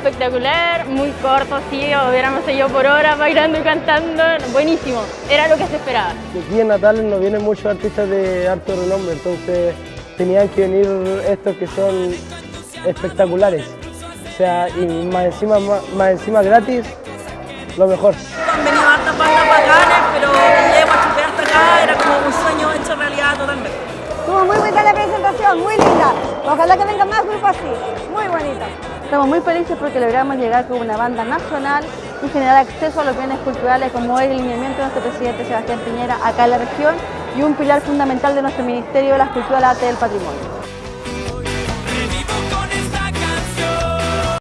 espectacular, muy corto, sí, hubiéramos seguido por horas bailando y cantando, buenísimo, era lo que se esperaba. Aquí en Natal no vienen muchos artistas de alto renombre, entonces tenían que venir estos que son espectaculares. O sea, y más encima, más, encima gratis, lo mejor. Han venido hartas bandas bacanas, pero lleguemos a hasta acá era como un sueño hecho realidad totalmente. Estuvo muy buena la presentación, muy linda. Ojalá que vengan más grupos así, muy bonita. Estamos muy felices porque logramos llegar con una banda nacional y generar acceso a los bienes culturales como es el lineamiento de nuestro presidente Sebastián Piñera acá en la región y un pilar fundamental de nuestro Ministerio de las Culturas, Arte y del Patrimonio.